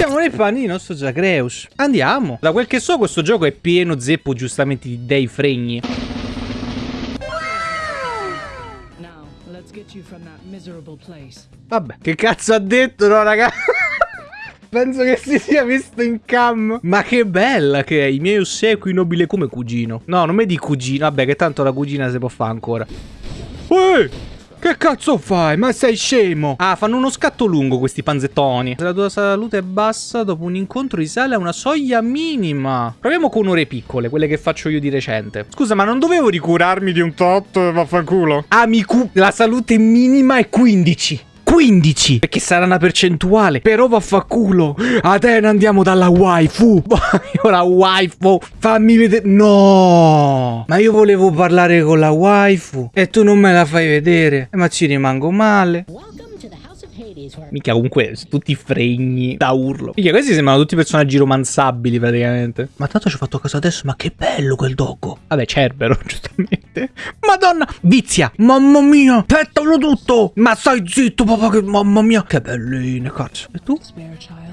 Siamo nei panni di nostro Zagreus. Andiamo. Da quel che so questo gioco è pieno zeppo giustamente di dei fregni. Now, let's get you from that miserable place. Vabbè, che cazzo ha detto, no, raga? Penso che si sia visto in cam. Ma che bella che è. I miei ossequi nobile come cugino. No, non mi di cugino. Vabbè, che tanto la cugina si può fare ancora. Uè! Che cazzo fai? Ma sei scemo? Ah, fanno uno scatto lungo questi panzettoni. Se la tua salute è bassa, dopo un incontro risale a una soglia minima. Proviamo con ore piccole, quelle che faccio io di recente. Scusa, ma non dovevo ricurarmi di un tot, vaffanculo? Amico, la salute minima è 15. 15 Perché sarà una percentuale. Però vaffanculo. Atena andiamo dalla waifu. Voglio la waifu. Fammi vedere No. Ma io volevo parlare con la waifu E tu non me la fai vedere. Eh, Ma ci rimango male. Welcome to the House of Hades, where Mica comunque tutti fregni da urlo. Mica questi sembrano tutti personaggi romanzabili praticamente. Ma tanto ci ho fatto caso adesso Ma che bello quel dogo. Vabbè Cerbero giustamente. Madonna Vizia Mamma mia Pettalo tutto. Ma stai zitto papà che Mamma mia. Che belline cazzo. E tu? Spare child.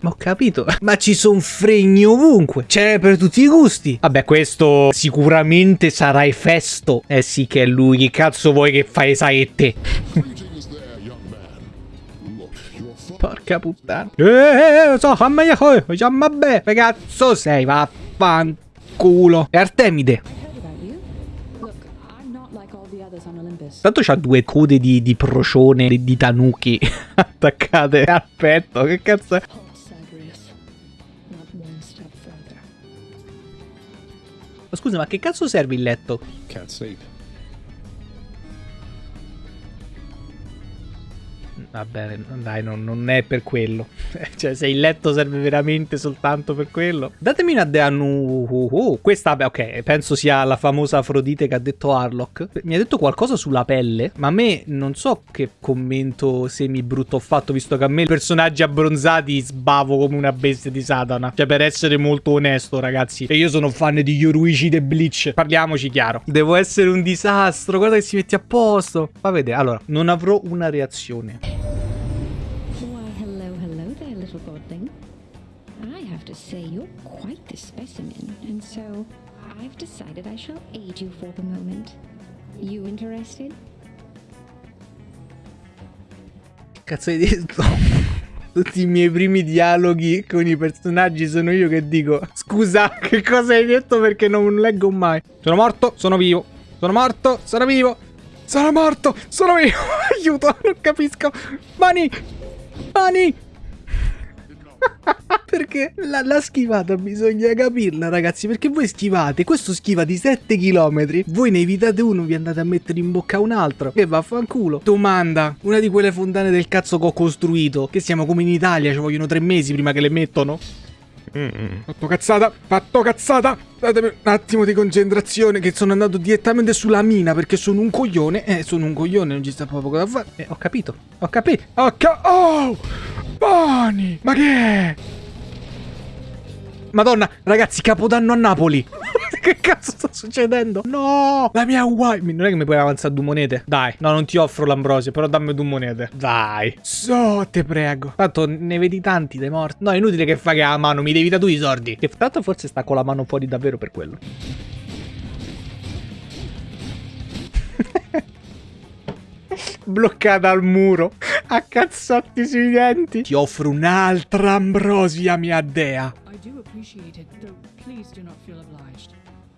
Ma ho capito. Ma ci sono fregni ovunque. C'è per tutti i gusti. Vabbè questo sicuramente sarà Efesto. Eh sì che è lui. Che cazzo vuoi che fai saette Porca puttana. Eh so fammi Vabbè Che cazzo sei Vaffanculo. E Artemide Tanto c'ha due code di, di procione Di, di tanuki Attaccate al petto Che cazzo è. Ma scusa ma che cazzo serve il letto? Can't sleep. Va bene, dai, non, non è per quello. cioè, se il letto serve veramente soltanto per quello. Datemi una dea nu. uh, uh. Questa, beh, ok, penso sia la famosa Afrodite che ha detto Harlock. Mi ha detto qualcosa sulla pelle, ma a me non so che commento semi brutto ho fatto, visto che a me i personaggi abbronzati sbavo come una bestia di Satana. Cioè, per essere molto onesto, ragazzi. E io sono fan di Yoruichi e Bleach. Parliamoci chiaro. Devo essere un disastro. Guarda che si mette a posto. Fa vedere. Allora, non avrò una reazione. Decided I shall aid you for the moment. You interested? Cazzo hai detto? Tutti i miei primi dialoghi con i personaggi sono io che dico Scusa, che cosa hai detto perché non leggo mai Sono morto, sono vivo Sono morto, sono vivo Sono morto, sono vivo Aiuto, non capisco Mani Mani Perché la, la schivata bisogna capirla ragazzi Perché voi schivate Questo schiva di 7 km Voi ne evitate uno Vi andate a mettere in bocca un altro Che vaffanculo Domanda Una di quelle fontane del cazzo che ho costruito Che siamo come in Italia Ci vogliono tre mesi prima che le mettono Fatto cazzata, fatto cazzata. Datemi un attimo di concentrazione che sono andato direttamente sulla mina perché sono un coglione. Eh, sono un coglione, non ci sta proprio cosa da fare. Eh, ho capito, ho capito. Ho ca- oh! Boni! Ma che è? Madonna, ragazzi, capodanno a Napoli. che cazzo sta succedendo? No! La mia wife. Non è che mi puoi avanzare due monete? Dai, no, non ti offro l'ambrosio, però dammi due monete. Dai. So, te prego. Tanto ne vedi tanti dei morti. No, è inutile che fai che la mano, mi devi da tu i soldi. Che tanto forse sta con la mano fuori davvero per quello. Bloccata al muro. A cazzotti sui denti. Ti offro un'altra ambrosia, mia dea. I do appreciate it, though please do not feel obliged.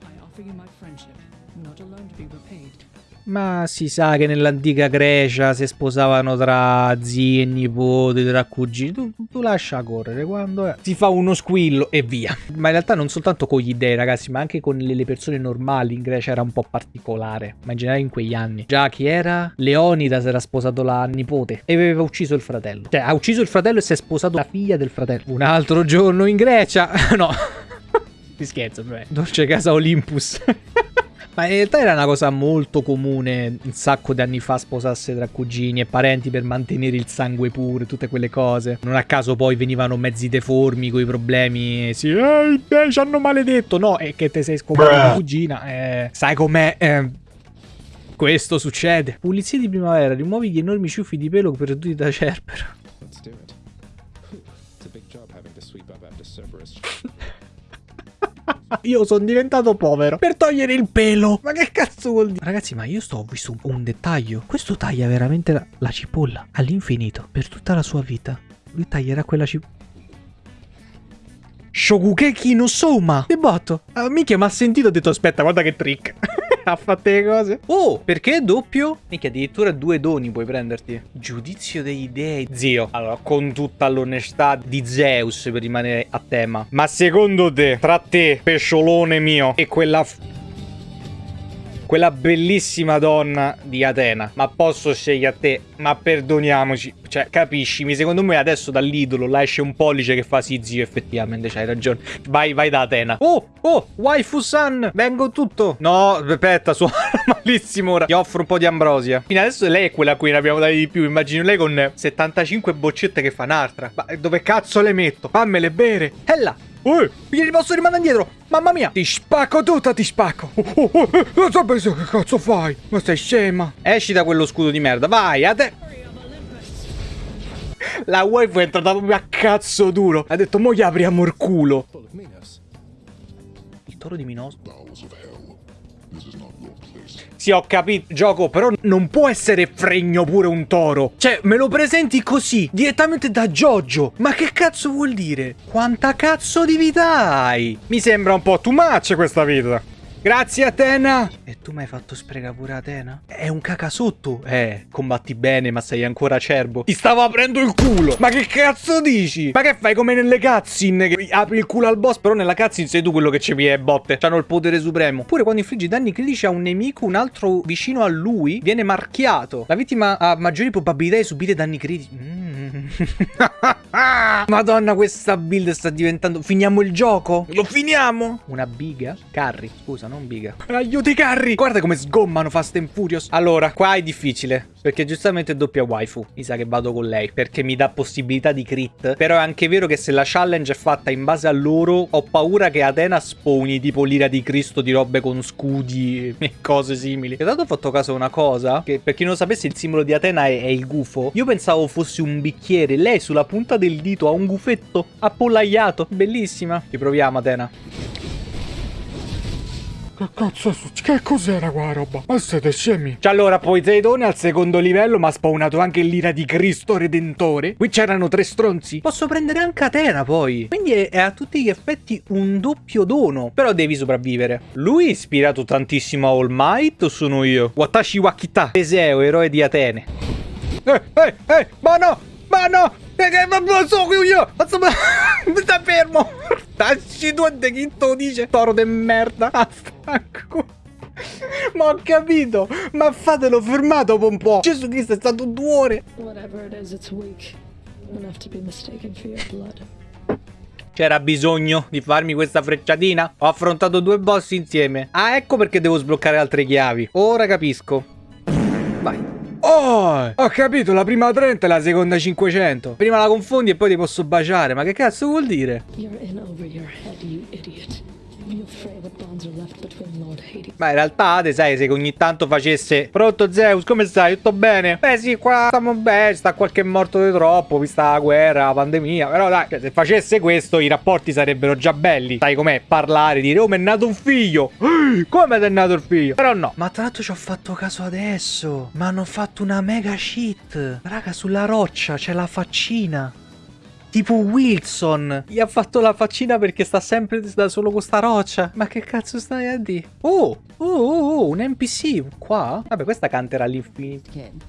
I offer you my friendship, not alone to be repaid. Ma si sa che nell'antica Grecia si sposavano tra zii e nipoti, tra cugini. Tu, tu lascia correre quando è. Si fa uno squillo e via. Ma in realtà non soltanto con gli dei, ragazzi, ma anche con le, persone normali in Grecia era un po' particolare. Ma in generale in quegli anni. Già chi era? Leonida si era sposato la nipote e aveva ucciso il fratello. Cioè, ha ucciso il fratello e si è sposato la figlia del fratello. Un altro giorno in Grecia. no. Ti scherzo, beh. Dolce casa Olympus. Ma in realtà era una cosa molto comune un sacco di anni fa sposarsi tra cugini e parenti per mantenere il sangue puro, tutte quelle cose. Non a caso poi venivano mezzi deformi con i problemi. Sì, eh, eh, ci hanno maledetto. No, è che te sei scoperto la cugina. Eh, sai com'è? Eh, Questo succede. Pulizie di primavera, rimuovi gli enormi ciuffi di pelo perduti da Cerbero. Let's do it. It's a big job having to sweep up after Cerberus. Io sono diventato povero per togliere il pelo. Ma che cazzo vuol dire? Ragazzi, ma io sto ho visto un, dettaglio. Questo taglia veramente la, la cipolla all'infinito per tutta la sua vita. Lui taglierà quella cipolla. Shogugeki no Soma. Che botto. Ah, minchia, mi ha sentito e ho detto aspetta, guarda che trick. ha fatto le cose. Oh, perché è doppio? Minchia, addirittura due doni puoi prenderti. Giudizio degli dei. Zio, allora, con tutta l'onestà di Zeus per rimanere a tema. Ma secondo te, tra te, pesciolone mio, e quella... quella bellissima donna di Atena. Ma posso scegliere a te? Ma perdoniamoci. Cioè, capiscimi, secondo me adesso dall'idolo là esce un pollice che fa sì, zio, effettivamente c'hai ragione. Vai, vai da Atena. Oh, oh, waifu-san, vengo tutto. No, aspetta, suona malissimo ora. Ti offro un po' di ambrosia. Fino adesso lei è quella a cui ne abbiamo dati di più. Immagino lei con 75 boccette che fa un'altra. Ma dove cazzo le metto? Fammele bere. E là. Uh, gli posso rimandare indietro. Mamma mia. Ti spacco tutta, ti spacco. Oh, oh, oh, non so penso che cazzo fai. Ma sei scema. Esci da quello scudo di merda. Vai, a te. La waifu è entrata proprio a cazzo duro. Ha detto, mo gli apriamo il culo. Il toro di Minos. Sì, ho capito, gioco, però non può essere fregno pure un toro. Cioè, me lo presenti così, direttamente da Giorgio. Ma che cazzo vuol dire? Quanta cazzo di vita hai? Mi sembra un po' too much questa vita. Grazie Atena! E tu mi hai fatto sprecare pure Atena? È un cacasotto. Eh, combatti bene, ma sei ancora acerbo. Ti stavo aprendo il culo! Ma che cazzo dici? Ma che fai come nelle cutscene? Che apri il culo al boss, però nella cutscene sei tu quello che ci è botte. C'hanno il potere supremo. Pure quando infliggi danni critici a un nemico, un altro vicino a lui viene marchiato. La vittima ha maggiori probabilità di subire danni critici. Mm. Madonna, questa build sta diventando. Finiamo il gioco? Lo finiamo? Una biga? Carri, scusa, non biga. Aiuti, carri! Guarda come sgommano Fast and Furious. Allora, qua è difficile. Perché giustamente è doppia waifu. Mi sa che vado con lei. Perché mi dà possibilità di crit. Però è anche vero che se la challenge è fatta in base a loro, ho paura che Atena spawni tipo l'ira di Cristo di robe con scudi e cose simili. E tanto ho fatto caso a una cosa. Che per chi non lo sapesse, il simbolo di Atena è, è il gufo. Io pensavo fosse un bicchiere. Lei sulla punta del dito ha un gufetto appollaiato. Bellissima. Riproviamo, Atena. Che cazzo è successo? Che cos'era qua roba? Ma siete scemi? Cioè allora Poseidone al secondo livello mi ha spawnato anche l'ira di Cristo Redentore. Qui c'erano tre stronzi. Posso prendere anche Atena poi. Quindi è, è a tutti gli effetti un doppio dono. Però devi sopravvivere. Lui è ispirato tantissimo a All Might o sono io? Watashi Wakita. Teseo, eroe di Atene. Eh, eh, eh, ma no! Ma no! Perché non lo so io! Mazza, ma- Sta fermo! Tacci tu e chi te lo dice? Toro de merda! Stacco! Ma ho capito! Ma fatelo fermate dopo un po'! Gesù Cristo è stato due ore! Whatever it is, it's weak. Enough to be mistaken for your blood. C'era bisogno di farmi questa frecciatina? Ho affrontato due boss insieme. Ah, ecco perché devo sbloccare altre chiavi. Ora capisco. Oh! Ho capito, la prima 30 e la seconda 500. Prima la confondi e poi ti posso baciare. Ma che cazzo vuol dire? You're in over your head, you idiot. Ma in realtà, te sai, se ogni tanto facesse Pronto Zeus, come stai? Tutto bene? Beh sì, qua stiamo bene, sta qualche morto di troppo, vista la guerra, la pandemia Però dai, cioè, se facesse questo i rapporti sarebbero già belli Sai com'è? Parlare, dire, oh mi è nato un figlio Come ti è nato il figlio? Però no Ma tra l'altro ci ho fatto caso adesso Ma hanno fatto una mega cheat Raga, sulla roccia c'è la faccina Tipo Wilson Gli ha fatto la faccina perché sta sempre da solo con sta roccia Ma che cazzo stai a dire? Oh, oh, oh, oh, un NPC Qua? Vabbè questa canterà all'infinito Kid.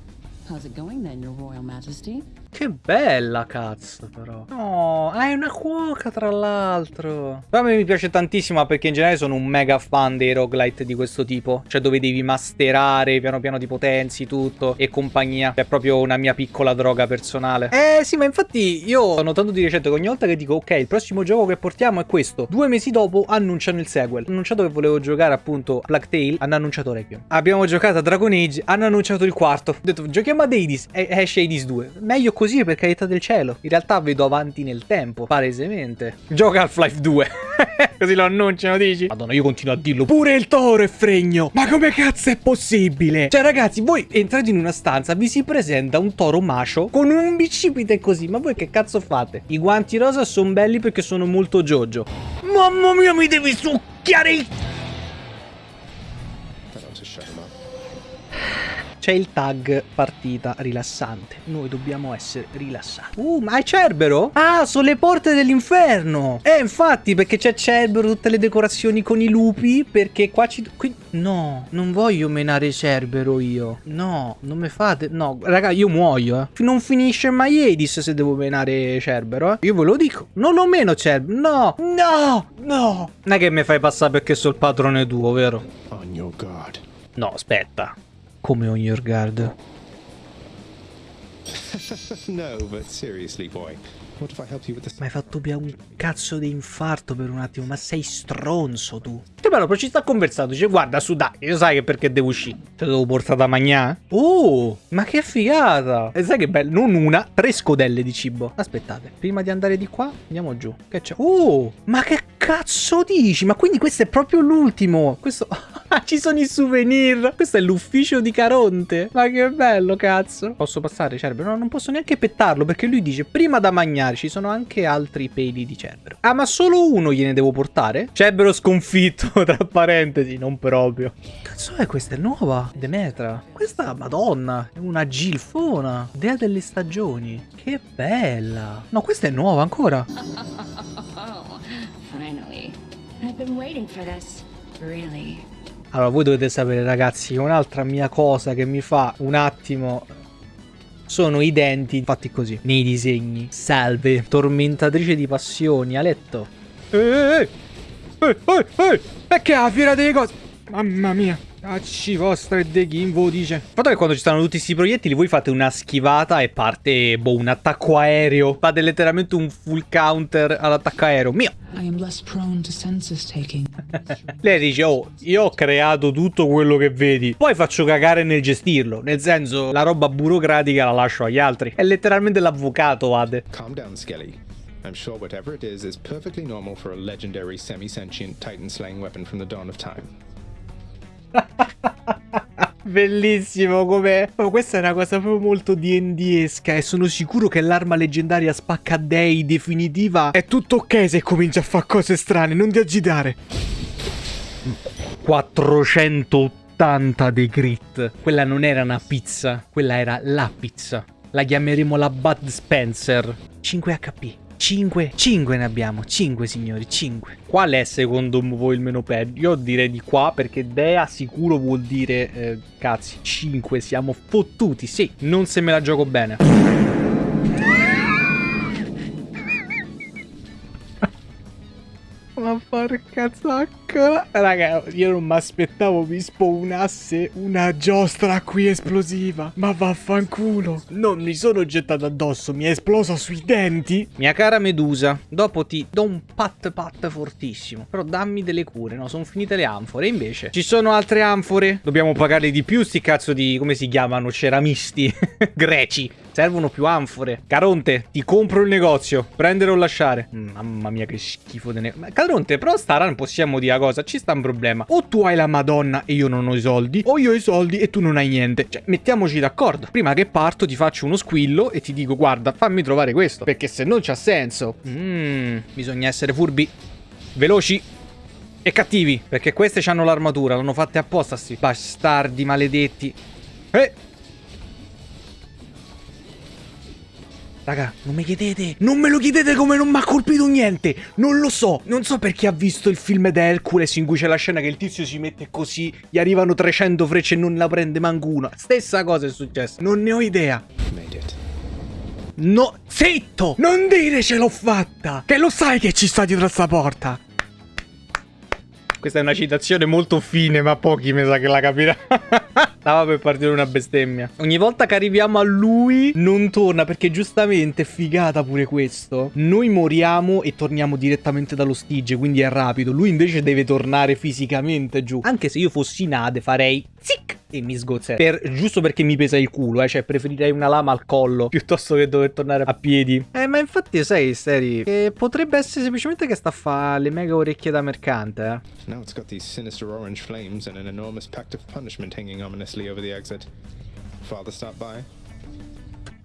How's it going then, Your Royal Majesty? Che bella cazzo però. No, ah, è una cuoca tra l'altro. A me mi piace tantissimo perché in generale sono un mega fan dei roguelite di questo tipo. Cioè dove devi masterare, piano piano ti potenzi tutto e compagnia. È proprio una mia piccola droga personale. Eh sì ma infatti io ho notato di recente che ogni volta che dico ok il prossimo gioco che portiamo è questo. Due mesi dopo annunciano il sequel. Hanno annunciato che volevo giocare appunto Black Tail Hanno annunciato Requiem. Abbiamo giocato a Dragon Age Hanno annunciato il quarto. Ho detto giochiamo ad Hades. E esce Hades 2 Meglio così per carità del cielo. In realtà vedo avanti nel tempo, palesemente. Gioca Half-Life 2. così lo annunciano, dici? Madonna, io continuo a dirlo. Pure il toro è fregno. Ma come cazzo è possibile? Cioè, ragazzi, voi entrate in una stanza, vi si presenta un toro macio con un bicipite così. Ma voi che cazzo fate? I guanti rosa sono belli perché sono molto Jojo. Mamma mia, mi devi succhiare il C'è il tag partita rilassante. Noi dobbiamo essere rilassati. Uh, ma è Cerbero? Ah, sono le porte dell'inferno. Eh, infatti, perché c'è Cerbero, tutte le decorazioni con i lupi. Perché qua ci. Qui... No, non voglio menare Cerbero io. No, non mi fate. No, raga, io muoio, eh. Non finisce mai Edis se devo menare Cerbero, eh. Io ve lo dico. Non lo meno Cerbero. No, no, no. Non è che mi fai passare perché sono il padrone tuo, vero? On your guard. No, aspetta. Come on your guard. no, but seriously, boy. What if I help you with this? Mi hai fatto via un cazzo di infarto per un attimo, ma sei stronzo tu. Che bello, però ci sta conversando. Dice, guarda, su dai, io sai che perché devo uscire. Te devo portare da mangiare? Oh, ma che figata. E sai che bello, non una, tre scodelle di cibo. Aspettate, prima di andare di qua, andiamo giù. Che c'è? Oh, ma che cazzo dici? Ma quindi questo è proprio l'ultimo. Questo... ci sono i souvenir. Questo è l'ufficio di Caronte. Ma che bello, cazzo. Posso passare, Cerbero? No, non posso neanche pettarlo perché lui dice prima da mangiare ci sono anche altri peli di Cerbero. Ah, ma solo uno gliene devo portare? Cerbero sconfitto, tra parentesi, non proprio. Cazzo è questa? È nuova? Demetra. Questa, madonna, è una gilfona. Dea delle stagioni. Che bella. No, questa è nuova ancora. Oh, finally. I've been waiting for this. Really. Allora, voi dovete sapere, ragazzi, che un'altra mia cosa che mi fa un attimo sono i denti fatti così, nei disegni. Salve, tormentatrice di passioni, a letto. Ehi, ehi, ehi, ehi. Perché la fiera delle cose? Mamma mia. Acci vostra e De Gimbo dice. Il fatto è che quando ci stanno tutti questi proiettili voi fate una schivata e parte, boh, un attacco aereo. Fate letteralmente un full counter all'attacco aereo. Mio! I am less prone to census taking. Lei dice, oh, io ho creato tutto quello che vedi. Poi faccio cagare nel gestirlo. Nel senso, la roba burocratica la lascio agli altri. È letteralmente l'avvocato, Ade. Calm down, Skelly. I'm sure whatever it is is perfectly normal for a legendary semi-sentient titan-slaying weapon from the dawn of time. Bellissimo come... Oh, questa è una cosa proprio molto D&D-esca e sono sicuro che l'arma leggendaria spacca dei definitiva È tutto ok se comincia a fare cose strane, non ti agitare. 480 dei grit. Quella non era una pizza, quella era la pizza. La chiameremo la Bud Spencer. 5 HP. 5, 5 ne abbiamo, 5 signori, 5. Qual è secondo voi il meno peggio? Io direi di qua perché Dea sicuro vuol dire, eh, cazzi, 5, siamo fottuti, sì, non se me la gioco bene. Ma porca zaccola Raga io non mi aspettavo mi spawnasse Una giostra qui esplosiva. Ma vaffanculo. Non mi sono gettato addosso, mi è esplosa sui denti. Mia cara Medusa Dopo ti do un pat pat fortissimo Però dammi delle cure No sono finite le anfore Invece ci sono altre anfore Dobbiamo pagare di più sti cazzo di Come si chiamano? Ceramisti Greci Servono più anfore. Caronte ti compro il negozio. Prendere o lasciare? Mm, Mamma mia che schifo di negozio Caronte però sta run possiamo dire una cosa Ci sta un problema. O tu hai la madonna e io non ho i soldi O io ho i soldi e tu non hai niente. Cioè mettiamoci d'accordo. Prima che parto ti faccio uno squillo E ti dico guarda fammi trovare questo. Perché se non c'ha senso Mmm Bisogna essere furbi Veloci e cattivi. Perché queste hanno l'armatura L'hanno fatte apposta sti bastardi maledetti. Eh Raga, non mi chiedete, non me lo chiedete come non mi ha colpito niente, non lo so, non so perché ha visto il film di Hercules in cui c'è la scena che il tizio si mette così, gli arrivano 300 frecce e non la prende manco una, stessa cosa è successa, non ne ho idea. No, zitto, non dire ce l'ho fatta, Che lo sai che ci sta dietro sta porta. Questa è una citazione molto fine, ma pochi mi sa che la capirà. Stava per partire una bestemmia. Ogni volta che arriviamo a lui non torna perché giustamente figata pure questo. Noi moriamo e torniamo direttamente dallo stige, quindi è rapido. Lui invece deve tornare fisicamente giù. Anche se io fossi Nade farei zic e mi sgozzerei. Per, giusto perché mi pesa il culo, eh. Cioè preferirei una lama al collo piuttosto che dover tornare a piedi. Eh ma infatti sai Steri, che potrebbe essere semplicemente che sta a fare le mega orecchie da mercante, eh. Now it's got these sinister orange flames and an enormous pact of punishment hanging ominously over the exit. Father stop by?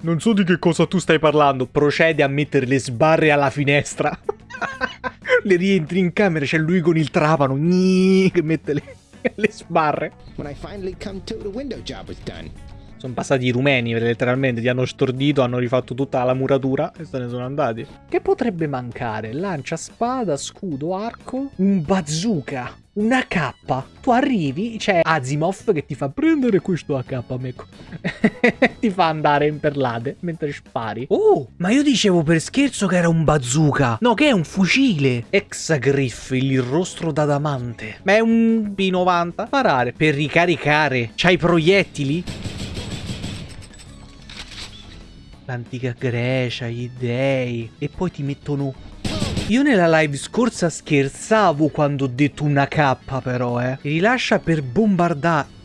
Non so di che cosa tu stai parlando. Procede a mettere le sbarre alla finestra. le rientri in camera, c'è lui con il trapano. Gni, che mette le, le sbarre. When I finally come to, the window job was done. Sono passati i rumeni, letteralmente. Ti hanno stordito, hanno rifatto tutta la muratura e se ne sono andati. Che potrebbe mancare? Lancia, spada, scudo, arco, un bazooka. Una K. Tu arrivi, c'è Asimov che ti fa prendere questo AK, amico. ti fa andare in perlate mentre spari. Oh, ma io dicevo per scherzo che era un bazooka. No, che è un fucile. Exagriff, il rostro d'adamante. Ma è un P90. Sparare per ricaricare. C'hai proiettili? L'antica Grecia, gli dei. E poi ti mettono io nella live scorsa scherzavo quando ho detto una K però, eh. Rilascia per bombardare.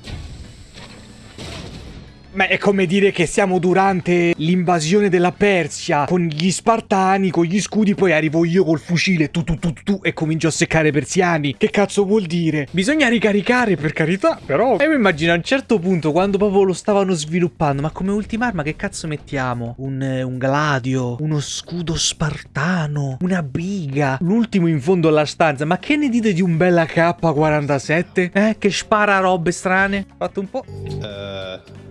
Ma è come dire che siamo durante l'invasione della Persia con gli spartani, con gli scudi, poi arrivo io col fucile tu tu tu tu e comincio a seccare persiani. Che cazzo vuol dire? Bisogna ricaricare per carità, però. E mi immagino a un certo punto quando proprio lo stavano sviluppando, ma come ultima arma che cazzo mettiamo? Un, eh, un gladio, uno scudo spartano, una biga, l'ultimo in fondo alla stanza. Ma che ne dite di un bel AK-47? Eh, che spara robe strane? Fatto un po'. Uh,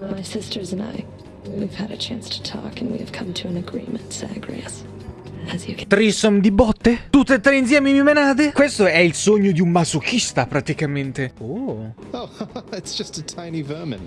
My sisters and I, we've had a chance to talk and we have come to an agreement, Zagreus. As you can Trissom di botte? Tutte e tre insieme mi menate? Questo è il sogno di un masochista, praticamente. Oh. oh, it's just a tiny vermin.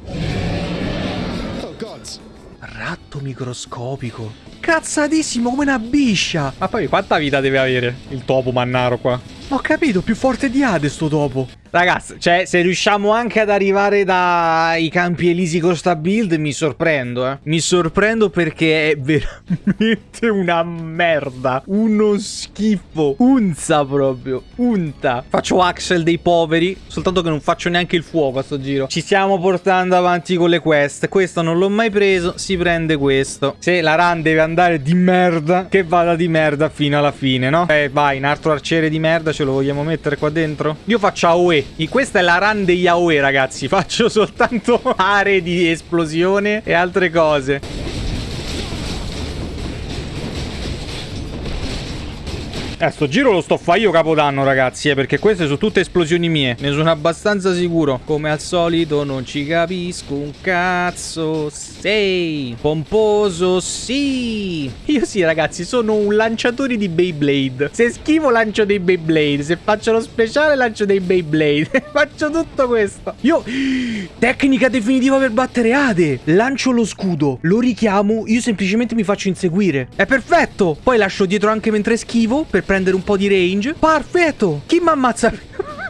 Oh, gods. Ratto microscopico. Cazzatissimo come una biscia. Ma poi quanta vita deve avere il topo mannaro qua? Ho capito, più forte di Hades sto topo. Ragazzi, cioè, se riusciamo anche ad arrivare dai campi elisi con sta build, mi sorprendo, eh. Mi sorprendo perché è veramente una merda. Uno schifo. Unza proprio. Unta. Faccio Axel dei poveri, soltanto che non faccio neanche il fuoco a sto giro. Ci stiamo portando avanti con le quest. Questo non l'ho mai preso, si prende questo. Se la run deve andare di merda, che vada di merda fino alla fine, no? Eh, vai, un altro arciere di merda ce lo vogliamo mettere qua dentro? Io faccio AOE. Questa è la run degli AOE, ragazzi. Faccio soltanto aree di esplosione e altre cose. Eh, sto giro lo sto fa io capodanno, ragazzi, eh, perché queste sono tutte esplosioni mie. Ne sono abbastanza sicuro. Come al solito non ci capisco un cazzo. Sei pomposo, sì. Io sì, ragazzi, sono un lanciatore di Beyblade. Se schivo lancio dei Beyblade, se faccio lo speciale lancio dei Beyblade. faccio tutto questo. Io tecnica definitiva per battere Ade. Lancio lo scudo, lo richiamo, io semplicemente mi faccio inseguire. È perfetto. Poi lascio dietro anche mentre schivo per prendere un po' di range. Perfetto! Chi mi ammazza?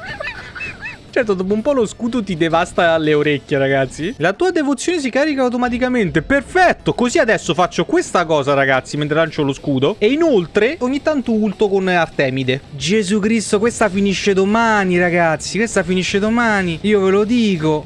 Certo, dopo un po' lo scudo ti devasta le orecchie, ragazzi. La tua devozione si carica automaticamente. Perfetto! Così adesso faccio questa cosa, ragazzi, mentre lancio lo scudo. E inoltre, ogni tanto ulto con Artemide. Gesù Cristo, questa finisce domani, ragazzi. Questa finisce domani. Io ve lo dico.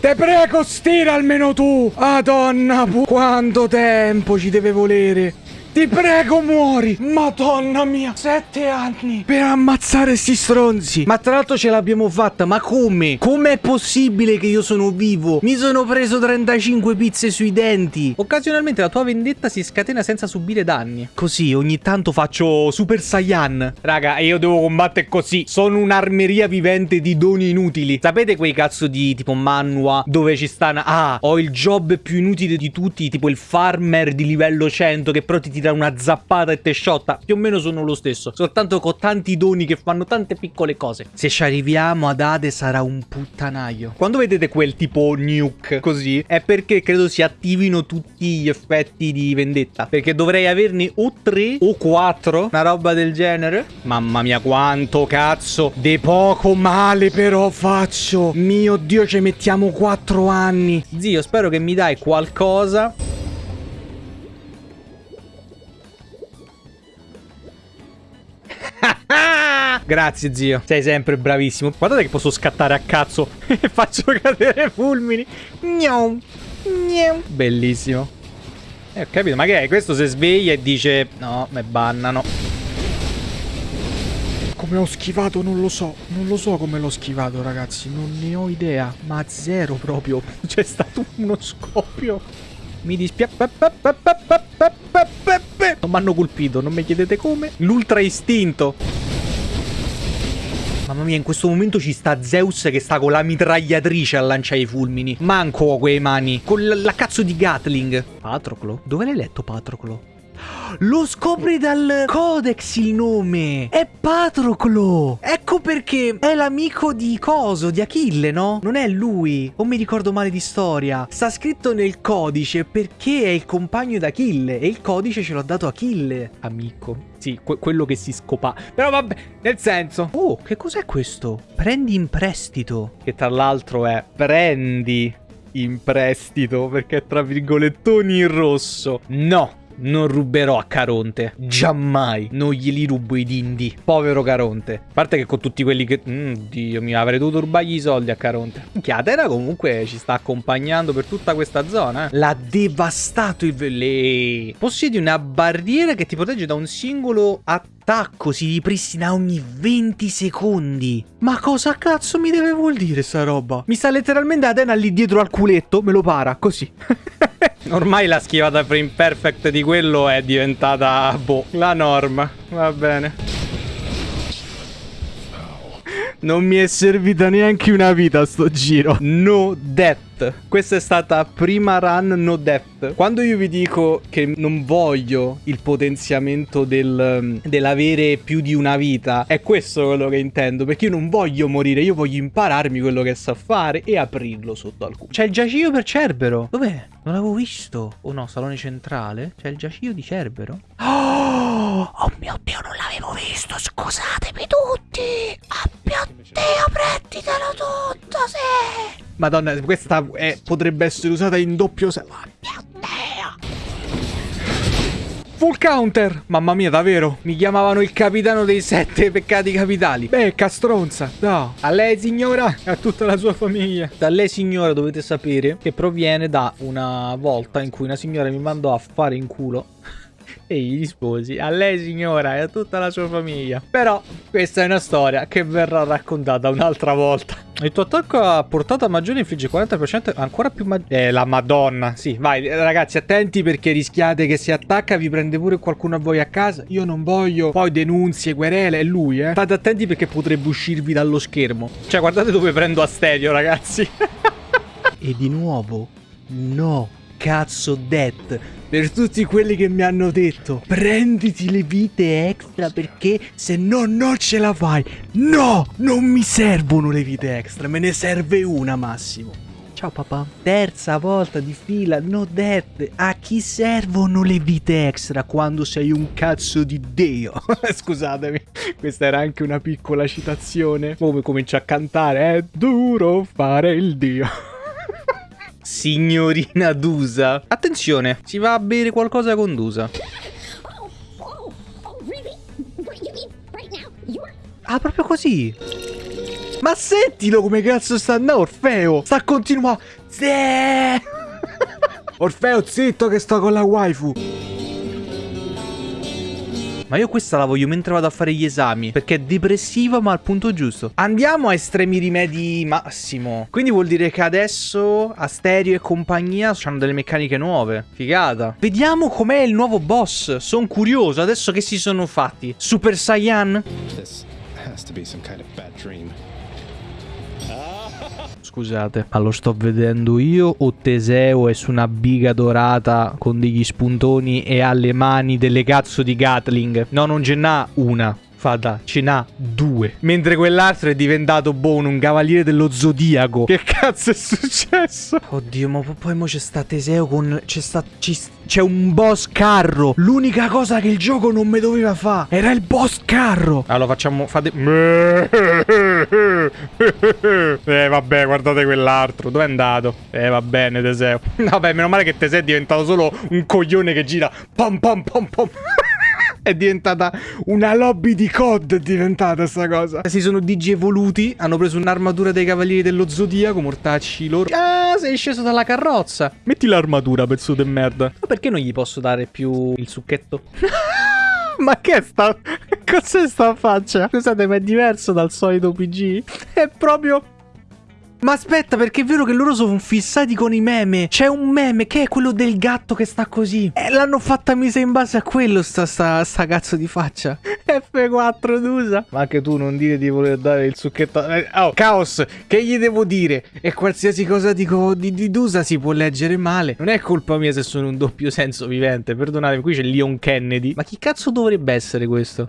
Te prego, stira almeno tu! Madonna, quanto tempo ci deve volere! Ti prego, muori! Madonna mia! Sette anni per ammazzare sti stronzi! Ma tra l'altro ce l'abbiamo fatta, ma come? Com'è possibile che io sono vivo? Mi sono preso 35 pizze sui denti! Occasionalmente la tua vendetta si scatena senza subire danni. Così, ogni tanto faccio Super Saiyan. Raga, io devo combattere così. Sono un'armeria vivente di doni inutili. Sapete quei cazzo di tipo manua dove ci stanno... Ah, ho il job più inutile di tutti, tipo il farmer di livello 100 che però ti dà una zappata e te sciotta. Più o meno sono lo stesso. Soltanto con tanti doni che fanno tante piccole cose. Se ci arriviamo ad Ade sarà un puttanaio. Quando vedete quel tipo nuke così, è perché credo si attivino tutti gli effetti di vendetta. Perché dovrei averne o 3 o 4. Una roba del genere. Mamma mia, quanto cazzo. De poco male però faccio. Mio Dio, ci mettiamo 4 anni. Zio, spero che mi dai qualcosa. Grazie zio, sei sempre bravissimo. Guardate che posso scattare a cazzo e faccio cadere fulmini. Gnom, gnom. Bellissimo. Eh, ho capito, ma che è? Questo si sveglia e dice no, me bannano. Come ho schivato non lo so. Non lo so come l'ho schivato, ragazzi. Non ne ho idea. Ma zero proprio. C'è stato uno scoppio. Mi dispiace. Non mi hanno colpito, non mi chiedete come. L'ultra istinto. Mamma mia, in questo momento ci sta Zeus che sta con la mitragliatrice a lanciare i fulmini. Manco a quei mani. Con la, la cazzo di Gatling. Patroclo? Dove l'hai letto Patroclo? Lo scopri dal codex il nome. È Patroclo. Ecco perché è l'amico di Coso, di Achille, no? Non è lui. O mi ricordo male di storia. Sta scritto nel codice perché è il compagno di Achille. E il codice ce l'ha dato Achille. Amico. Sì, que quello che si scopa. Però vabbè, nel senso. Oh, che cos'è questo? Prendi in prestito. Che tra l'altro è prendi in prestito perché è tra virgolettoni in rosso. No. Non ruberò a Caronte. Giammai. Non glieli rubo i dindi. Povero Caronte. A parte che con tutti quelli che... Mm, Dio mio, avrei dovuto rubargli i soldi a Caronte. Minchia, Atena comunque ci sta accompagnando per tutta questa zona. Eh. L'ha devastato il... Le... Possiedi una barriera che ti protegge da un singolo attacco. Si ripristina ogni 20 secondi. Ma cosa cazzo mi deve vuol dire sta roba? Mi sta letteralmente Atena lì dietro al culetto. Me lo para, così. Ormai la schivata frame perfect di quello è diventata, boh, la norma. Va bene. Non mi è servita neanche una vita sto giro. No death. Questa è stata prima run no death. Quando io vi dico che non voglio il potenziamento del, dell'avere più di una vita, è questo quello che intendo. Perché io non voglio morire, io voglio impararmi quello che so fare e aprirlo sotto al culo. C'è il giaciglio per Cerbero. Dov'è? Non l'avevo visto. Oh no, salone centrale. C'è il giaciglio di Cerbero. Oh, oh mio Dio, non l'avevo visto. Scusatemi tutti. Mio Dio, prenditelo tutto, sì. Madonna, questa è, potrebbe essere usata in doppio se... Oh mio Dio. Full counter! Mamma mia, davvero? Mi chiamavano il capitano dei sette peccati capitali. Beh, castronza, no. A lei, signora, e a tutta la sua famiglia. Da lei, signora, dovete sapere che proviene da una volta in cui una signora mi mandò a fare in culo e gli risposi a lei signora e a tutta la sua famiglia. Però questa è una storia che verrà raccontata un'altra volta. Il tuo attacco a portata maggiore infligge 40% ancora più maggiore. Eh, la madonna. Sì, vai ragazzi attenti perché rischiate che se attacca vi prende pure qualcuno a voi a casa. Io non voglio poi denunzie, querele, è lui eh. State attenti perché potrebbe uscirvi dallo schermo. Cioè guardate dove prendo Asterio ragazzi. e di nuovo, no, cazzo death per tutti quelli che mi hanno detto prenditi le vite extra perché se no non ce la fai. No, non mi servono le vite extra, me ne serve una massimo. Ciao papà. Terza volta di fila, no death. A chi servono le vite extra quando sei un cazzo di dio? Scusatemi, questa era anche una piccola citazione. Come comincia a cantare, è duro fare il dio. Signorina Dusa. Attenzione, si va a bere qualcosa con Dusa. Ah, proprio così. Ma sentilo come cazzo sta andando Orfeo. Sta continuando. Orfeo, zitto che sto con la waifu. Ma io questa la voglio mentre vado a fare gli esami Perché è depressiva ma al punto giusto. Andiamo a estremi rimedi massimo. Quindi vuol dire che adesso Asterio e compagnia hanno delle meccaniche nuove. Figata. Vediamo com'è il nuovo boss. Sono curioso adesso che si sono fatti. Super Saiyan? This has to be some kind of bad dream. Scusate, ma lo sto vedendo io o Teseo è su una biga dorata con degli spuntoni e ha le mani delle cazzo di Gatling? No, non ce n'ha una. Fata, ce n'ha due. Mentre quell'altro è diventato buono, un cavaliere dello zodiaco. Che cazzo è successo? Oddio, ma poi mo c'è sta Teseo con. C'è sta. C'è un boss carro. L'unica cosa che il gioco non mi doveva fare era il boss carro. Allora facciamo. Fate. Eh, vabbè, guardate quell'altro. Dove è andato? Eh, va bene, Teseo. Vabbè, meno male che Teseo è diventato solo un coglione che gira. Pom pom pom pom. È diventata una lobby di COD. È diventata sta cosa. Si sono digievoluti. Hanno preso un'armatura dei cavalieri dello zodiaco. Mortacci loro. Ah, sei sceso dalla carrozza. Metti l'armatura, pezzo di merda. Ma perché non gli posso dare più il succhetto? Ma che sta. Cos'è sta faccia? Scusate, ma è diverso dal solito PG? È proprio. Ma aspetta, perché è vero che loro sono fissati con i meme. C'è un meme che è quello del gatto che sta così. E l'hanno fatta mise in base a quello, sta, sta, sta cazzo di faccia. F4 d'usa. Ma anche tu non dire di voler dare il succhetto. eh, Oh, caos, che gli devo dire? E qualsiasi cosa dico di, di Dusa si può leggere male. Non è colpa mia se sono un doppio senso vivente. Perdonatemi, qui c'è Leon Kennedy. Ma chi cazzo dovrebbe essere questo?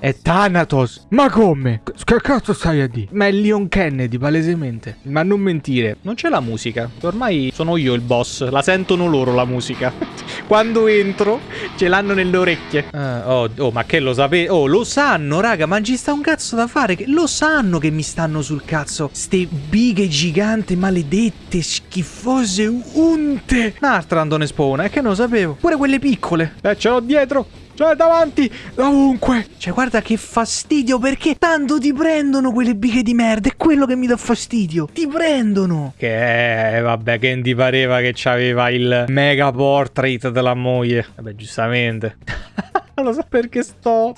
È Thanatos. Ma come? Che cazzo stai a dire? Ma è Leon Kennedy, palesemente. Ma non mentire, non c'è la musica. Ormai sono io il boss, la sentono loro la musica. Quando entro, ce l'hanno nelle orecchie. Ah, oh, oh, ma che lo sapete? Oh, lo sanno, raga, ma ci sta un cazzo da fare. Che- Lo sanno che mi stanno sul cazzo. Ste bighe gigante, maledette, schifose, unte. Un'altra Andone Spona, è che non lo sapevo. Pure quelle piccole. Eh, ce l'ho dietro. Cioè, davanti, ovunque. Cioè, guarda che fastidio, perché tanto ti prendono quelle bighe di merda. È quello che mi dà fastidio. Ti prendono. Che eh, vabbè, che ti pareva che c'aveva il mega portrait della moglie. Vabbè, giustamente. non lo so perché sto...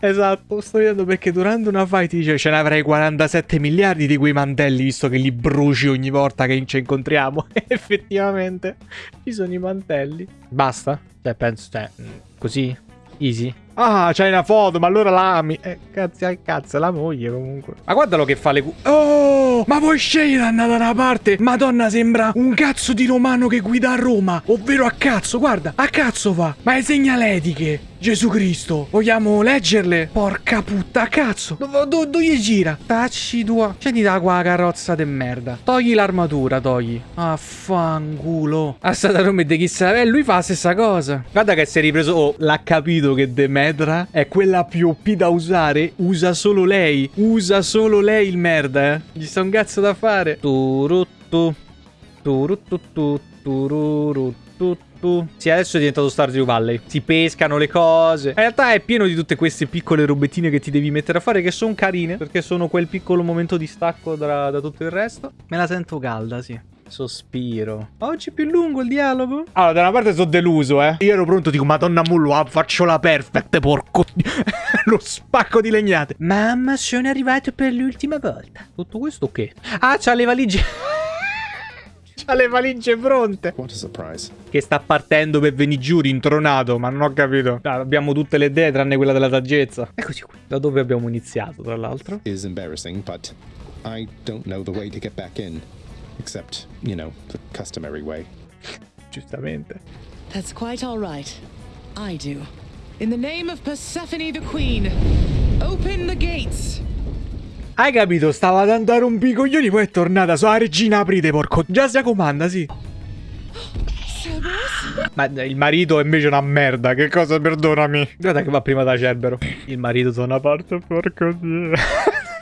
Esatto, sto vedendo perché durante una fight dice ce ne avrei 47 miliardi di quei mantelli visto che li bruci ogni volta che ci incontriamo. E effettivamente ci sono i mantelli. Basta? Cioè, penso, cioè, mm, così? Easy? Ah, c'hai una foto, ma allora la ami. Eh, cazzo, al cazzo, è la moglie comunque. Ma guardalo che fa le cu... Oh, ma vuoi scegliere andare da una parte? Madonna, sembra un cazzo di romano che guida a Roma. Ovvero a cazzo, guarda, a cazzo va. Ma è segnaletiche. Gesù Cristo, vogliamo leggerle? Porca puttana, cazzo. Dove do, dove gira? Tacci tua. Scendi da qua, carrozza de merda. Togli l'armatura, togli. Ah, fanculo. A stata nome di chissà. Eh, lui fa la stessa cosa. Guarda che si è ripreso. Oh, l'ha capito che Demetra è quella più OP da usare. Usa solo lei. Usa solo lei il merda, eh. Gli sta un cazzo da fare. Turuttu. Turuttu. Tururuttu. Sì, adesso è diventato Stardew Valley. Si pescano le cose. In realtà è pieno di tutte queste piccole robettine che ti devi mettere a fare che sono carine. Perché sono quel piccolo momento di stacco da, da tutto il resto. Me la sento calda, sì. Sospiro. Oggi è più lungo il dialogo? Allora, da una parte sono deluso, eh. Io ero pronto, dico, madonna mullo, ah, faccio la perfect, porco. Lo spacco di legnate. Mamma, sono arrivato per l'ultima volta. Tutto questo che? Ah, c'ha le valigie. c'ha le valigie pronte. What a surprise. Che sta partendo per venire giù rintronato, ma non ho capito. Ah, abbiamo tutte le idee tranne quella della saggezza. Eccoci qui. Da dove abbiamo iniziato, tra l'altro? Is embarrassing, but I don't know the way to get back in. Except, you know, the customary way. Giustamente. That's quite all right. I do. In the name of Persephone the Queen, open the gates. Hai capito? Stava dando a rompi i coglioni, poi è tornata. La regina aprite, porco. Già si comanda, sì. Ma il marito è invece una merda. Che cosa, perdonami? Guarda che va prima da Cerbero. Il marito da una parte, porco dio.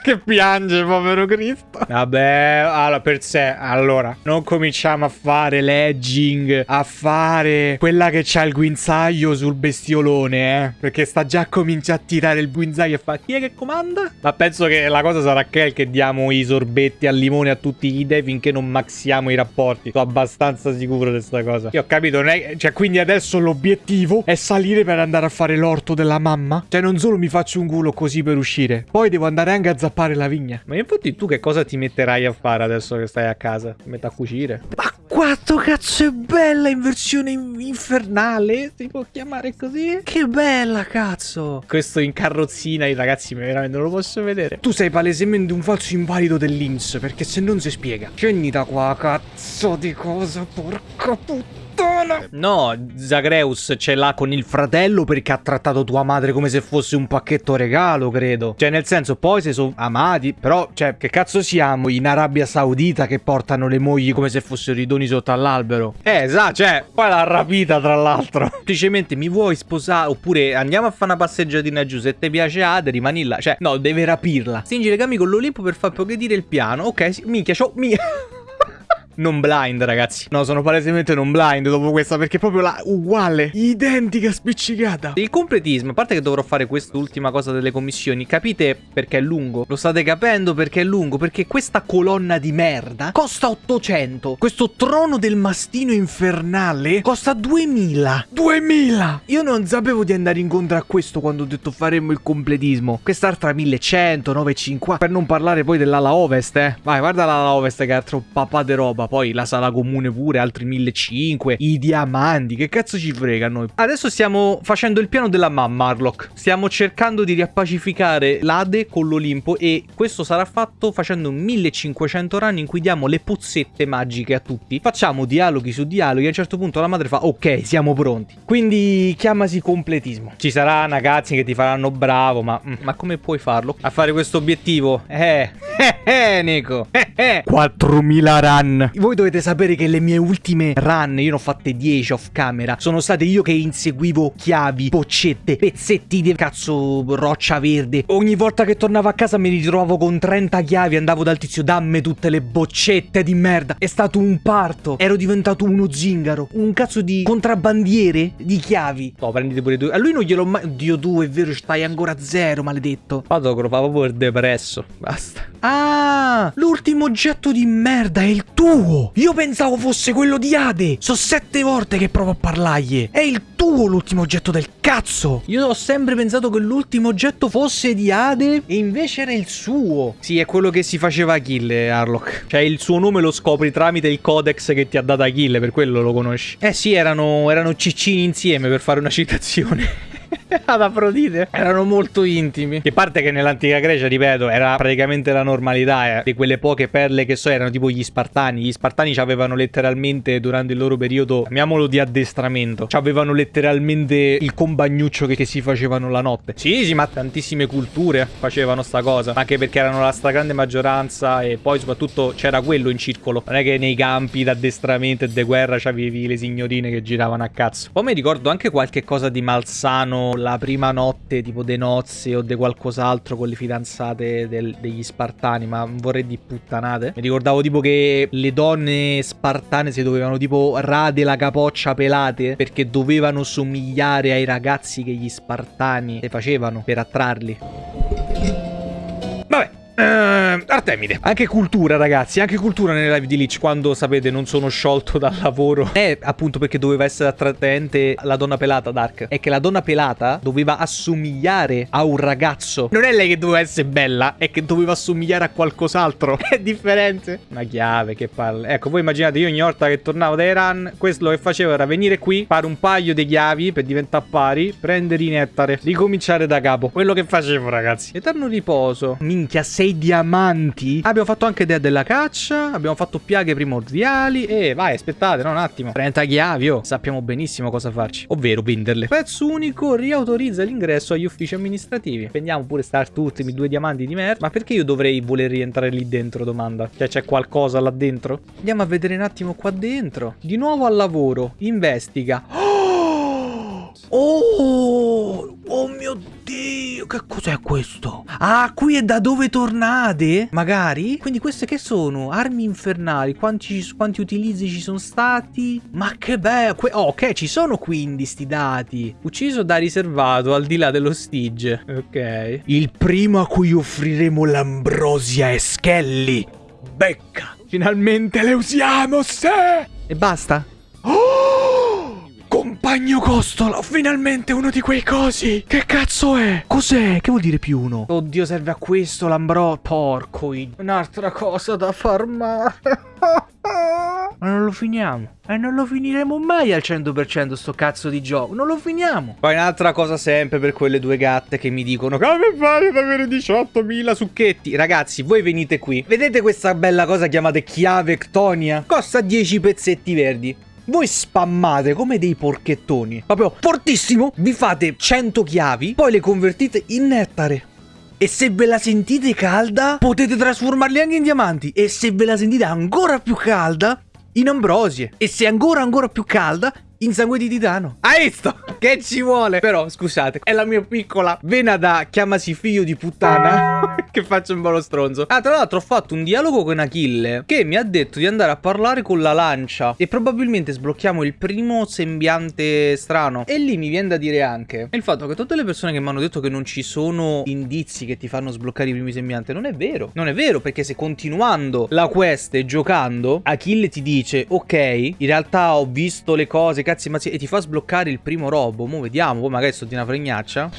Che piange, povero Cristo. Vabbè, allora, per sé, allora, non cominciamo a fare legging, a fare quella che c'ha il guinzaglio sul bestiolone, eh. Perché sta già cominciando a tirare il guinzaglio e fa, chi è che comanda? Ma penso che la cosa sarà quel che diamo i sorbetti al limone a tutti gli dei finché non maxiamo i rapporti. Sono abbastanza sicuro di questa cosa. Io ho capito, non è... Cioè, quindi adesso l'obiettivo è salire per andare a fare l'orto della mamma? Cioè, non solo mi faccio un culo così per uscire, poi devo andare anche a zappare la vigna. Ma infatti tu che cosa ti metterai a fare adesso che stai a casa? Ti metti a cucire? Ma Quanto cazzo è bella in versione in- infernale? Si può chiamare così? Che bella, cazzo! Questo in carrozzina, i ragazzi, veramente non lo posso vedere. Tu sei palesemente un falso invalido dell'Inps, perché se non si spiega. Scendi da qua, cazzo di cosa, porca puttana. No, Zagreus ce l'ha con il fratello perché ha trattato tua madre come se fosse un pacchetto regalo, credo. Cioè, nel senso, poi se sono amati, però, cioè, che cazzo siamo in Arabia Saudita che portano le mogli come se fossero i doni sotto all'albero? Eh, esatto, cioè, poi l'ha rapita, tra l'altro. Semplicemente mi vuoi sposare, oppure andiamo a fare una passeggiatina giù, se ti piace Ade, rimani là. Cioè, no, deve rapirla. Stringi i legami con l'Olimpo per far progredire il piano. Ok, sì, minchia, c'ho... Mi... Non blind, ragazzi. No, sono palesemente non blind dopo questa, perché è proprio la uguale. Identica spiccicata. Il completismo, a parte che dovrò fare quest'ultima cosa delle commissioni, capite perché è lungo? Lo state capendo perché è lungo? Perché questa colonna di merda costa 800. Questo trono del mastino infernale costa 2000. 2000! Io non sapevo di andare incontro a questo quando ho detto faremmo il completismo. Quest'altra 1100, 950. Per non parlare poi dell'ala ovest, eh. Vai, guarda l'ala ovest che è altro papà de roba. Poi la sala comune pure, altri 1500. I diamanti, che cazzo ci frega a noi? Adesso stiamo facendo il piano della mamma, Harlock. Stiamo cercando di riappacificare l'Ade con l'Olimpo e questo sarà fatto facendo 1500 run in cui diamo le pozzette magiche a tutti. Facciamo dialoghi su dialoghi e a un certo punto la madre fa ok, siamo pronti. Quindi chiamasi completismo. Ci sarà ragazzi che ti faranno bravo, ma, mm, ma come puoi farlo? A fare questo obiettivo? Eh, eh, eh, Nico. Eh, eh. 4000 run. Voi dovete sapere che le mie ultime run, io ne ho fatte 10 off camera, sono state io che inseguivo chiavi, boccette, pezzetti di cazzo roccia verde. Ogni volta che tornavo a casa mi ritrovavo con 30 chiavi, andavo dal tizio, dammi tutte le boccette di merda. È stato un parto. Ero diventato uno zingaro, un cazzo di contrabbandiere di chiavi. No, prendete pure due. A lui non gliel'ho mai... Dio tu, è vero, stai ancora a zero, maledetto. Vado che lo fa proprio depresso. Basta. Ah, l'ultimo oggetto di merda è il tuo. Io pensavo fosse quello di Ade. So sette volte che provo a parlargli. È il tuo l'ultimo oggetto del cazzo. Io ho sempre pensato che l'ultimo oggetto fosse di Ade e invece era il suo. Sì, è quello che si faceva Achille, Harlock. Cioè, il suo nome lo scopri tramite il codex che ti ha dato Achille, per quello lo conosci. Eh sì, erano, erano ciccini insieme per fare una citazione. ad Afrodite erano molto intimi. Che parte che nell'antica Grecia, ripeto, era praticamente la normalità. Eh. Di quelle poche perle che so erano tipo gli Spartani. Gli Spartani avevano letteralmente durante il loro periodo, chiamiamolo di addestramento, avevano letteralmente il compagnuccio che, che, si facevano la notte. Sì, sì, ma tantissime culture facevano sta cosa. Anche perché erano la stragrande maggioranza e poi soprattutto c'era quello in circolo. Non è che nei campi d'addestramento e di guerra c'avevi le signorine che giravano a cazzo. Poi mi ricordo anche qualche cosa di malsano la prima notte tipo de nozze o de qualcos'altro con le fidanzate del, degli spartani, ma vorrei di puttanate. Mi ricordavo tipo che le donne spartane si dovevano tipo rade la capoccia pelate perché dovevano somigliare ai ragazzi che gli spartani le facevano per attrarli. Vabbè, Uh, Artemide. Anche cultura, ragazzi. Anche cultura nelle live di Lich. Quando sapete, non sono sciolto dal lavoro. È appunto perché doveva essere attraente la donna pelata, Dark. È che la donna pelata doveva assomigliare a un ragazzo. Non è lei che doveva essere bella, è che doveva assomigliare a qualcos'altro. È differente. Una chiave che palle. Ecco, voi immaginate io ogni volta che tornavo da Iran, questo che facevo era venire qui, fare un paio di chiavi per diventare pari, prendere i nettare, ricominciare da capo. Quello che facevo, ragazzi. Eterno riposo. Minchia, sei diamanti. Abbiamo fatto anche Dea della caccia. Abbiamo fatto piaghe primordiali. E vai, aspettate, no, un attimo. 30 chiavi, oh. Sappiamo benissimo cosa farci. Ovvero venderle. Pezzo unico riautorizza l'ingresso agli uffici amministrativi. Prendiamo pure start ultimi due diamanti di merda. Ma perché io dovrei voler rientrare lì dentro, domanda? Cioè, c'è qualcosa là dentro? Andiamo a vedere un attimo qua dentro. Di nuovo al lavoro. Investiga. Oh! Oh! Oh mio Dio! Che cos'è questo? Ah, qui è da dove tornate? Magari? Quindi queste che sono? Armi infernali. Quanti, quanti utilizzi ci sono stati? Ma che bello! Oh, ok, ci sono quindi sti dati. Ucciso da riservato al di là dello stige. Ok. Il primo a cui offriremo l'ambrosia è Skelly. Becca! Finalmente le usiamo, se! E basta? Compagno Costola, finalmente uno di quei cosi. Che cazzo è? Cos'è? Che vuol dire più uno? Oddio, serve a questo l'ambro. Porco. Un'altra cosa da farmare. Ma non lo lo finiamo. E non lo finiremo mai al 100% sto cazzo di gioco. Non lo finiamo. Poi un'altra cosa sempre per quelle due gatte che mi dicono come fai ad avere 18.000 succhetti? Ragazzi, voi venite qui. Vedete questa bella cosa chiamata chiave Ctonia? Costa 10 pezzetti verdi. Voi spammate come dei porchettoni. Proprio fortissimo. Vi fate 100 chiavi. Poi le convertite in nettare. E se ve la sentite calda, potete trasformarli anche in diamanti. E se ve la sentite ancora più calda, in ambrosie. E se ancora ancora più calda, in sangue di titano. Hai visto? Che ci vuole? Però, scusate, è la mia piccola vena da chiamasi figlio di puttana che faccio un po' lo stronzo. Ah, tra l'altro ho fatto un dialogo con Achille che mi ha detto di andare a parlare con la lancia e probabilmente sblocchiamo il primo sembiante strano. E lì mi viene da dire anche il fatto che tutte le persone che mi hanno detto che non ci sono indizi che ti fanno sbloccare i primi sembianti non è vero. Non è vero perché se continuando la quest e giocando Achille ti dice ok, in realtà ho visto le cose cazzi mazzi e ti fa sbloccare il primo robo. Mo vediamo, poi magari sto di una fregnaccia.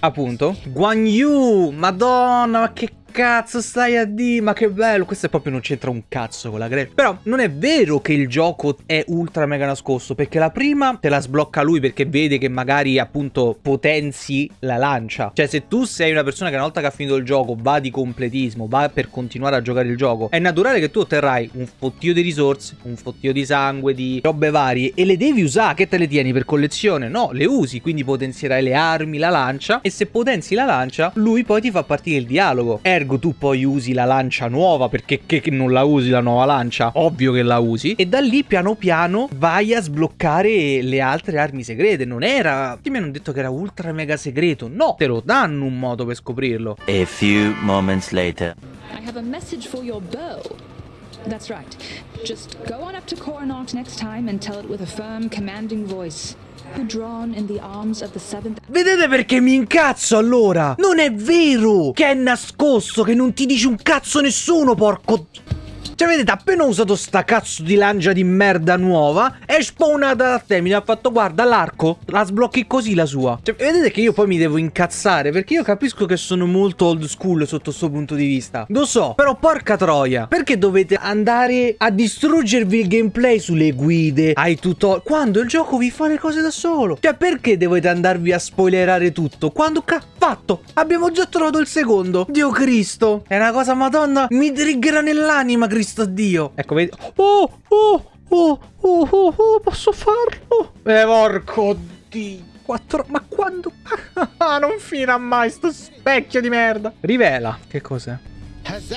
Appunto. Guan Yu, madonna, ma che cazzo stai a dire? Ma che bello. Questo proprio non c'entra un cazzo con la Grey. Però non è vero che il gioco è ultra mega nascosto. Perché la prima te la sblocca lui perché vede che magari appunto potenzi la lancia. Cioè se tu sei una persona che una volta che ha finito il gioco va di completismo, va per continuare a giocare il gioco, è naturale che tu otterrai un fottio di risorse, un fottio di sangue, di robe varie e le devi usare. Che te le tieni per collezione? No, le usi. Quindi potenzierai le armi, la lancia e se potenzi la lancia lui poi ti fa partire il dialogo. Ergo tu poi usi la lancia nuova perché che non la usi la nuova lancia? Ovvio che la usi. E da lì piano piano vai a sbloccare le altre armi segrete. Non era... Ti mi hanno detto che era ultra mega segreto. No, te lo danno un modo per scoprirlo. A few moments later. I have a message for your bow. That's right. Just go on up to Coronach next time and tell it with a firm, commanding voice. Vedete perché mi incazzo allora? Non è vero che è nascosto, che non ti dice un cazzo nessuno, porco... Cioè, vedete, appena ho usato sta cazzo di lancia di merda nuova, è spawnata da te. Mi ha fatto, guarda, l'arco, la sblocchi così la sua. Cioè, vedete che io poi mi devo incazzare, perché io capisco che sono molto old school sotto questo punto di vista. Lo so, però porca troia, perché dovete andare a distruggervi il gameplay sulle guide, ai tutorial, quando il gioco vi fa le cose da solo? Cioè, perché dovete andarvi a spoilerare tutto? Quando ca... Fatto! Abbiamo già trovato il secondo! Dio Cristo! È una cosa, madonna, mi triggera nell'anima, Cristo Dio! Ecco, vedi... Oh, oh, oh, oh, oh, oh, posso farlo? Eh, porco Dio! Quattro... Ma quando... Ah, non finirà mai sto specchio di merda! Rivela. Che cos'è? Huzzah!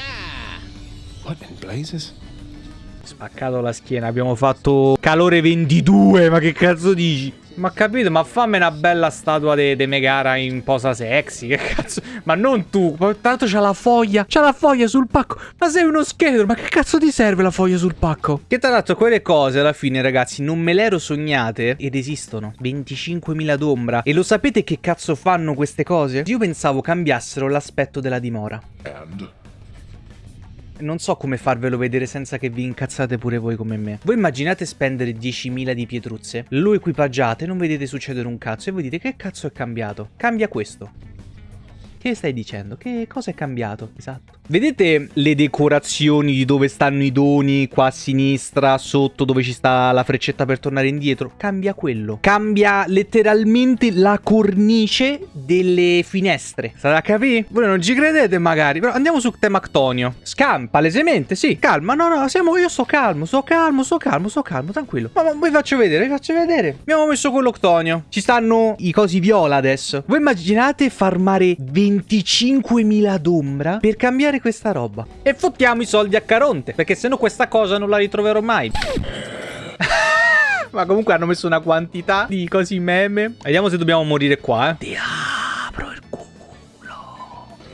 What in blazes? Spaccato la schiena, abbiamo fatto calore 22, ma che cazzo dici? Ma capito, ma fammi una bella statua di Megara in posa sexy, che cazzo? Ma non tu, tanto c'ha la foglia, c'ha la foglia sul pacco. Ma sei uno scheletro, ma che cazzo ti serve la foglia sul pacco? Che tra l'altro quelle cose alla fine, ragazzi, non me le ero sognate ed esistono. 25.000 d'ombra. E lo sapete che cazzo fanno queste cose? Io pensavo cambiassero l'aspetto della dimora. And? Non so come farvelo vedere senza che vi incazzate pure voi come me. Voi immaginate spendere 10.000 di pietruzze, lo equipaggiate, non vedete succedere un cazzo e voi dite che cazzo è cambiato? Cambia questo. Che stai dicendo? Che cosa è cambiato? Esatto. Vedete le decorazioni di dove stanno i doni qua a sinistra, sotto dove ci sta la freccetta per tornare indietro? Cambia quello. Cambia letteralmente la cornice delle finestre. Sarà capire? Voi non ci credete magari, però andiamo su tema Ctonio. Scam, palesemente, sì. Calma, no, no, siamo, io sto calmo, sto calmo, sto calmo, sto calmo, tranquillo. Ma, ma vi faccio vedere, vi faccio vedere. Abbiamo messo quello Ctonio. Ci stanno i cosi viola adesso. Voi immaginate farmare 25.000 d'ombra per cambiare questa roba. E fottiamo i soldi a Caronte, perché sennò questa cosa non la ritroverò mai. Ma comunque hanno messo una quantità di cosi meme. Vediamo se dobbiamo morire qua, eh. Ti apro il culo.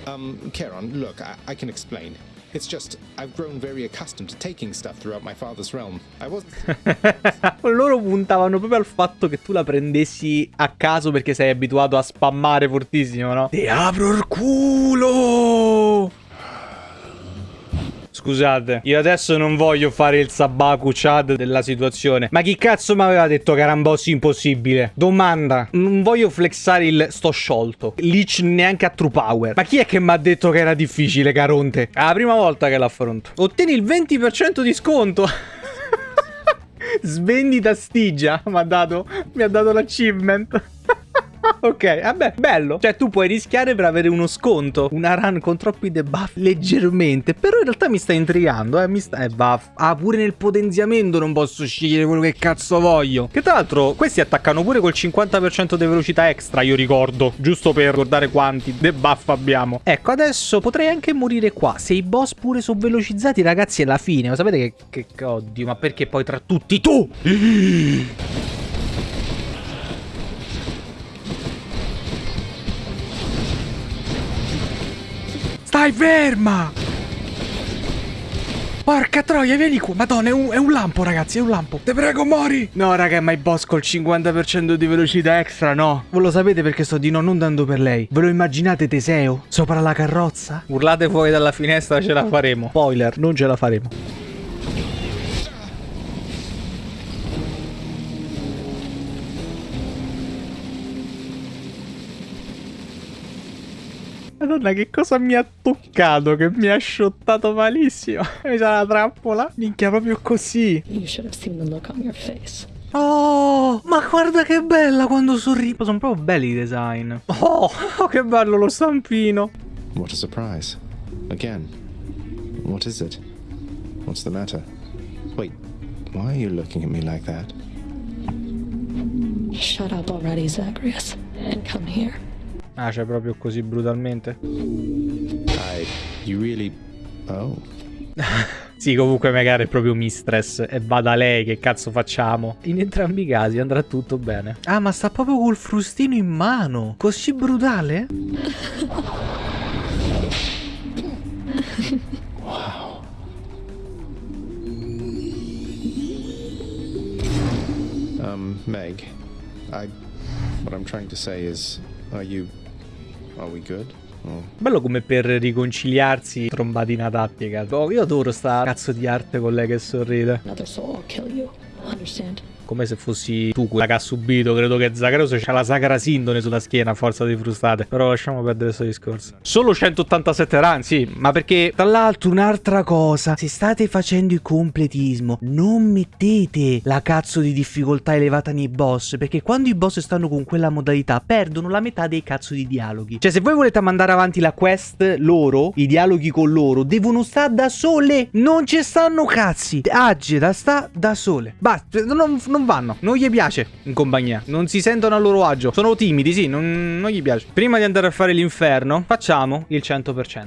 Um, Charon, look, I, I can explain. It's just, I've grown very accustomed to taking stuff throughout my father's realm. I wasn't... Loro puntavano proprio al fatto che tu la prendessi a caso perché sei abituato a spammare fortissimo, no? Ti apro il culo! Scusate. Io adesso non voglio fare il Sabaku Chad della situazione. Ma chi cazzo mi aveva detto che era un boss impossibile? Domanda. Non voglio flexare il sto sciolto. Lich neanche a true power. Ma chi è che mi ha detto che era difficile, Caronte? È la prima volta che l'affronto. Ottieni il 20% di sconto. Svendita Stigia mi ha dato, mi ha dato l'achievement. ok, vabbè, bello. Cioè, tu puoi rischiare per avere uno sconto. Una run con troppi debuff leggermente. Però in realtà mi sta intrigando, eh. Mi sta. Eh, buff. Ah, pure nel potenziamento non posso scegliere quello che cazzo voglio. Che tra l'altro, questi attaccano pure col 50% di velocità extra, io ricordo. Giusto per ricordare quanti debuff abbiamo. Ecco, adesso potrei anche morire qua. Se i boss pure sono velocizzati, ragazzi, è la fine. Ma sapete che. che oddio, ma perché poi tra tutti tu? Stai ferma! Porca troia, vieni qua. Madonna, è un, è un, lampo, ragazzi, è un lampo. Te prego, mori. No, raga, ma i boss col 50% di velocità extra, no. Voi lo sapete perché sto di no non dando per lei. Ve lo immaginate Teseo? Sopra la carrozza? Urlate fuori dalla finestra, ce la faremo. Spoiler, non ce la faremo. Madonna, che cosa mi ha toccato? Che mi ha shottato malissimo. Mi sa la trappola? Minchia, proprio così. You should have seen the look on your face. Oh, ma guarda che bella quando sorride. Sono proprio belli i design. Oh, oh, che bello lo stampino. What a surprise. Again. What is it? What's the matter? Wait, why are you looking at me like that? Shut up already, Zagreus, and come here. Ah, cioè proprio così brutalmente? I... You really... Oh. sì, comunque magari è proprio mistress e va da lei, che cazzo facciamo? In entrambi i casi andrà tutto bene. Ah, ma sta proprio col frustino in mano. Così brutale? wow. Um, Meg, I... What I'm trying to say is, are you... Are we good? Oh. Bello come per riconciliarsi trombati inadatti, cazzo. Oh, io adoro sta cazzo di arte con lei che sorride. Another soul will kill you. Understand? Come se fossi tu quella che ha subito. Credo che Zagreus c'ha la sacra sindone sulla schiena a forza di frustate. Però lasciamo perdere questo discorso. Solo 187 run, sì. Ma perché, tra l'altro, un'altra cosa. Se state facendo il completismo, non mettete la cazzo di difficoltà elevata nei boss. Perché quando i boss stanno con quella modalità, perdono la metà dei cazzo di dialoghi. Cioè, se voi volete mandare avanti la quest loro, i dialoghi con loro, devono stare da sole. Non ci stanno cazzi. Agita sta da sole. Basta, non, non vanno, non gli piace in compagnia, non si sentono a loro agio, sono timidi, sì, non, non gli piace. Prima di andare a fare l'inferno, facciamo il 100%.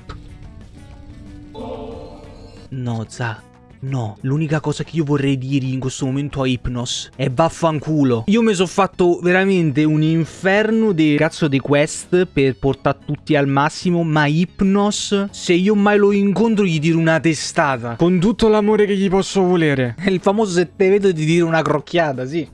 No, Za. No, l'unica cosa che io vorrei dire in questo momento a Hypnos è vaffanculo. Io mi sono fatto veramente un inferno di cazzo di quest per portare tutti al massimo, ma Hypnos, se io mai lo incontro gli tiro una testata. Con tutto l'amore che gli posso volere. È il famoso se te vedo di dire una crocchiata, sì.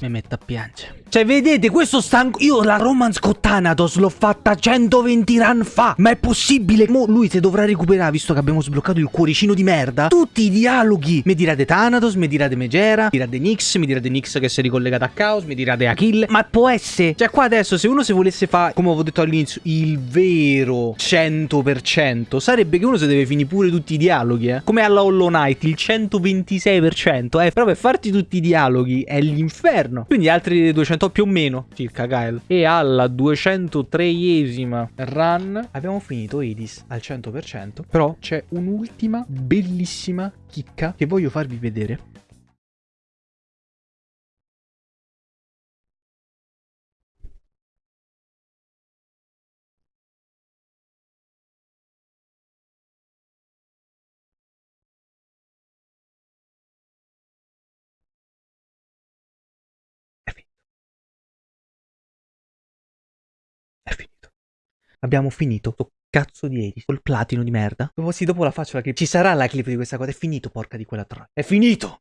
Mi metto a piangere. Cioè, vedete, questo stanco... Io la Romance con Thanatos l'ho fatta 120 run fa. Ma è possibile? Mo lui se dovrà recuperare, visto che abbiamo sbloccato il cuoricino di merda, tutti i dialoghi. Mi dirà di Thanatos, mi dirà di Megera, mi dirà di Nix, mi dirà di Nix che si è ricollegato a Chaos, mi dirà di Achille. Ma può essere... Cioè, qua adesso, se uno si volesse fare, come avevo detto all'inizio, il vero 100%, sarebbe che uno si deve finire pure tutti i dialoghi, eh. Come alla Hollow Knight, il 126%, eh. Però per farti tutti i dialoghi è l'inferno. Quindi altri 200 più o meno circa Gael. E alla 203esima run abbiamo finito Edis al 100%. Però c'è un'ultima bellissima chicca che voglio farvi vedere. Abbiamo finito. Sto cazzo di Edis. Col platino di merda. Dopo, sì, dopo la faccio la clip. Ci sarà la clip di questa cosa. È finito, porca di quella troia. È finito!